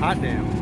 Hot damn.